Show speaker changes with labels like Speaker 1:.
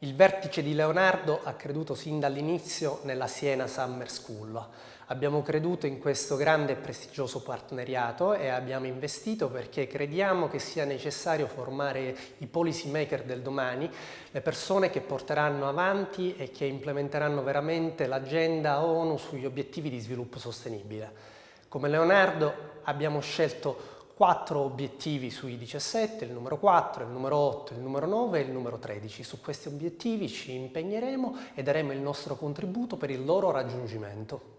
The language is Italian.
Speaker 1: Il vertice di Leonardo ha creduto sin dall'inizio nella Siena Summer School. Abbiamo creduto in questo grande e prestigioso partenariato e abbiamo investito perché crediamo che sia necessario formare i policy maker del domani, le persone che porteranno avanti e che implementeranno veramente l'agenda ONU sugli obiettivi di sviluppo sostenibile. Come Leonardo abbiamo scelto quattro obiettivi sui 17, il numero 4, il numero 8, il numero 9 e il numero 13. Su questi obiettivi ci impegneremo e daremo il nostro contributo per il loro raggiungimento.